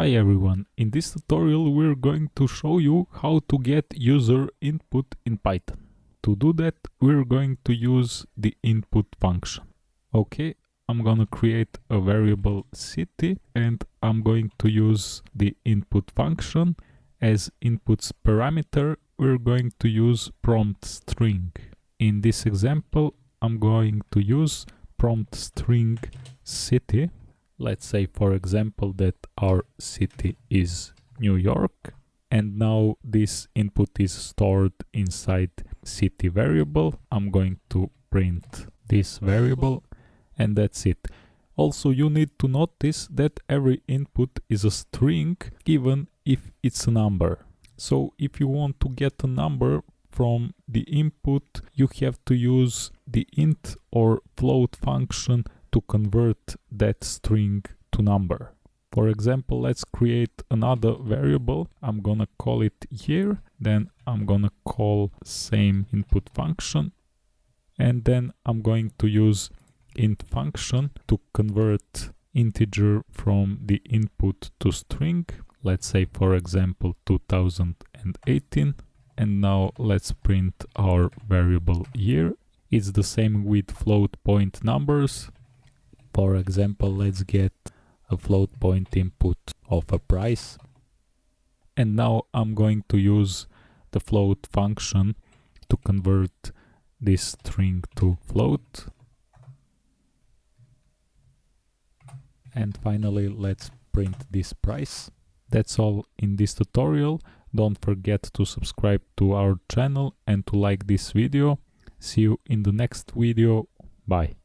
Hi everyone, in this tutorial we're going to show you how to get user input in Python. To do that we're going to use the input function. Okay, I'm gonna create a variable city and I'm going to use the input function. As inputs parameter we're going to use prompt string. In this example I'm going to use prompt string city let's say for example that our city is New York and now this input is stored inside city variable. I'm going to print this variable and that's it. Also you need to notice that every input is a string even if it's a number. So if you want to get a number from the input you have to use the int or float function to convert that string to number. For example, let's create another variable. I'm gonna call it year. Then I'm gonna call same input function. And then I'm going to use int function to convert integer from the input to string. Let's say, for example, 2018. And now let's print our variable year. It's the same with float point numbers. For example, let's get a float point input of a price. And now I'm going to use the float function to convert this string to float. And finally, let's print this price. That's all in this tutorial. Don't forget to subscribe to our channel and to like this video. See you in the next video. Bye.